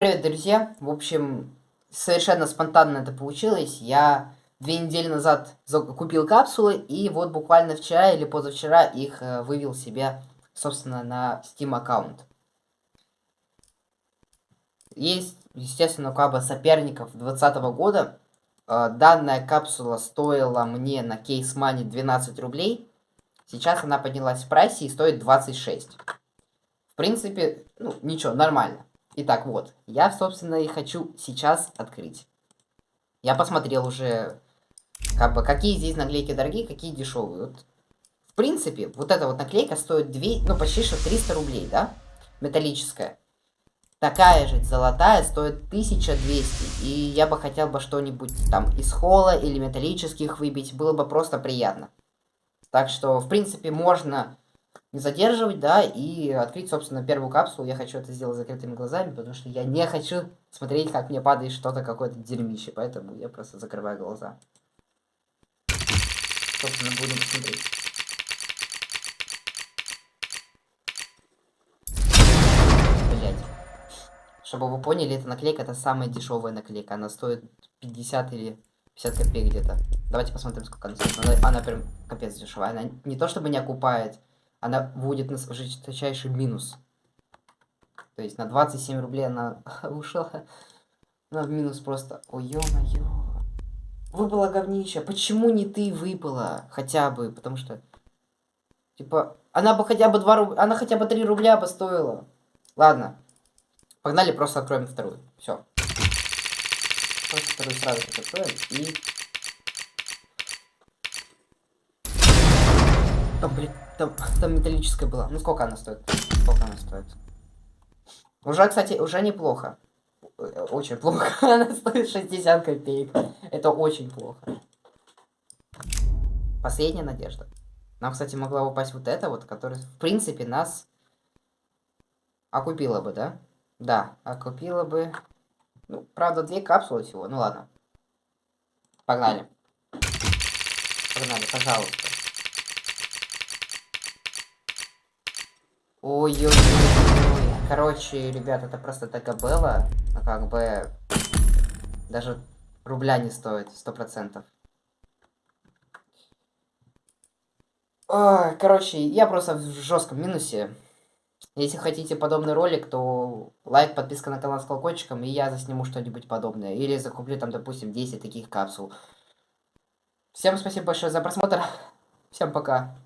Привет, друзья! В общем, совершенно спонтанно это получилось. Я две недели назад купил капсулы, и вот буквально вчера или позавчера их э, вывел себе, собственно, на Steam аккаунт. Есть, естественно, каба соперников 2020 года. Э, данная капсула стоила мне на кейс мани 12 рублей. Сейчас она поднялась в прайсе и стоит 26. В принципе, ну, ничего, нормально. Итак, вот, я, собственно, и хочу сейчас открыть. Я посмотрел уже, как бы, какие здесь наклейки дорогие, какие дешевые. Вот, в принципе, вот эта вот наклейка стоит 2, ну, почти что 300 рублей, да? Металлическая. Такая же золотая стоит 1200. И я бы хотел бы что-нибудь там из холла или металлических выбить. Было бы просто приятно. Так что, в принципе, можно не задерживать, да, и открыть, собственно, первую капсулу. Я хочу это сделать закрытыми глазами, потому что я не хочу смотреть, как мне падает что-то, какое-то дерьмище, поэтому я просто закрываю глаза. Собственно, будем смотреть. Блять. Чтобы вы поняли, эта наклейка это самая дешевая наклейка. Она стоит 50 или 50 копеек где-то. Давайте посмотрим, сколько она стоит. Она, она прям капец дешевая. Она не то чтобы не окупает, она вводит нас в жесточайший минус. То есть на 27 рублей она ушла. Она в минус просто. Ой, ё-моё. Выпала говнище. Почему не ты выпала? Хотя бы, потому что... Типа, она бы хотя бы 2 рубля... Она хотя бы 3 рубля бы стоила. Ладно. Погнали, просто откроем вторую. Все. Просто вторую сразу откроем. И... О, блин. Там, там металлическая была. Ну сколько она стоит? Сколько она стоит? Уже, кстати, уже неплохо. Очень плохо. Она стоит 60 копеек. Это очень плохо. Последняя надежда. Нам, кстати, могла упасть вот эта вот, которая, в принципе, нас окупила бы, да? Да, окупила бы. Ну, правда, две капсулы всего. Ну ладно. Погнали. Погнали, пожалуйста. Ой-ой-ой. Короче, ребят, это просто Тагабелла. А как бы... Даже рубля не стоит, сто процентов. Короче, я просто в жестком минусе. Если хотите подобный ролик, то лайк, подписка на канал с колокольчиком, и я засниму что-нибудь подобное. Или закуплю там, допустим, 10 таких капсул. Всем спасибо большое за просмотр. Всем пока.